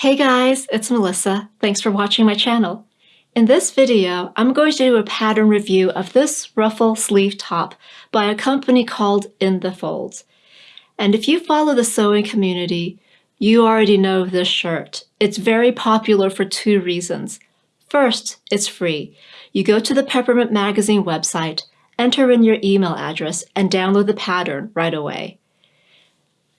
Hey guys, it's Melissa. Thanks for watching my channel. In this video, I'm going to do a pattern review of this ruffle sleeve top by a company called In The Folds. And if you follow the sewing community, you already know this shirt. It's very popular for two reasons. First, it's free. You go to the Peppermint Magazine website, enter in your email address, and download the pattern right away.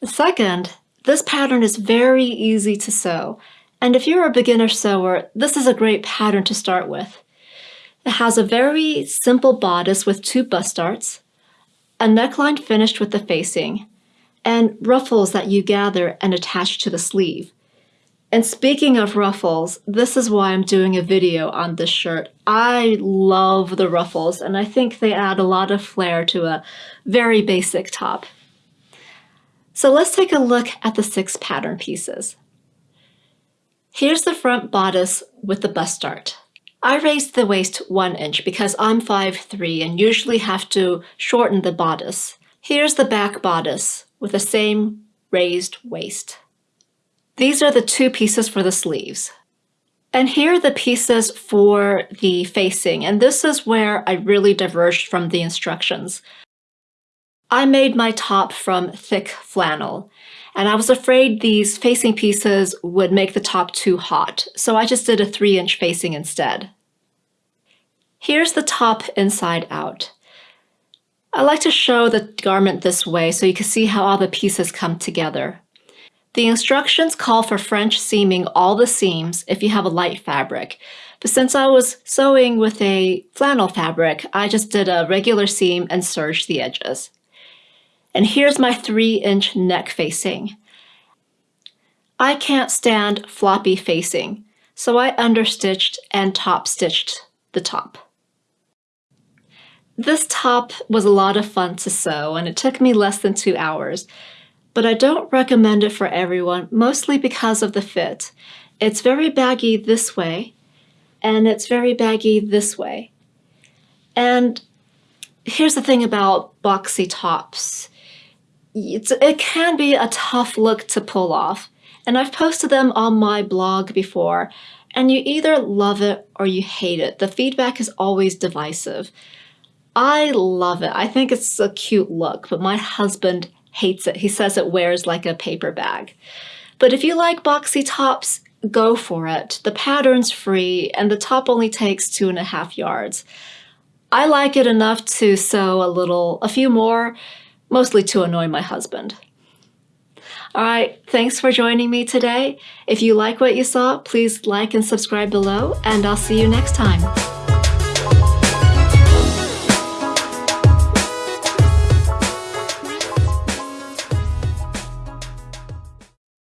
Second, this pattern is very easy to sew, and if you're a beginner sewer, this is a great pattern to start with. It has a very simple bodice with two bust darts, a neckline finished with the facing, and ruffles that you gather and attach to the sleeve. And speaking of ruffles, this is why I'm doing a video on this shirt. I love the ruffles, and I think they add a lot of flair to a very basic top. So let's take a look at the six pattern pieces. Here's the front bodice with the bust dart. I raised the waist one inch because I'm 5'3 and usually have to shorten the bodice. Here's the back bodice with the same raised waist. These are the two pieces for the sleeves. And here are the pieces for the facing, and this is where I really diverged from the instructions. I made my top from thick flannel, and I was afraid these facing pieces would make the top too hot, so I just did a 3 inch facing instead. Here's the top inside out. I like to show the garment this way so you can see how all the pieces come together. The instructions call for French seaming all the seams if you have a light fabric, but since I was sewing with a flannel fabric, I just did a regular seam and serged the edges. And here's my three inch neck facing. I can't stand floppy facing, so I understitched and top stitched the top. This top was a lot of fun to sew and it took me less than two hours, but I don't recommend it for everyone, mostly because of the fit. It's very baggy this way, and it's very baggy this way. And here's the thing about boxy tops it can be a tough look to pull off. And I've posted them on my blog before, and you either love it or you hate it. The feedback is always divisive. I love it. I think it's a cute look, but my husband hates it. He says it wears like a paper bag. But if you like boxy tops, go for it. The pattern's free, and the top only takes two and a half yards. I like it enough to sew a little, a few more, mostly to annoy my husband. All right, thanks for joining me today. If you like what you saw, please like and subscribe below, and I'll see you next time.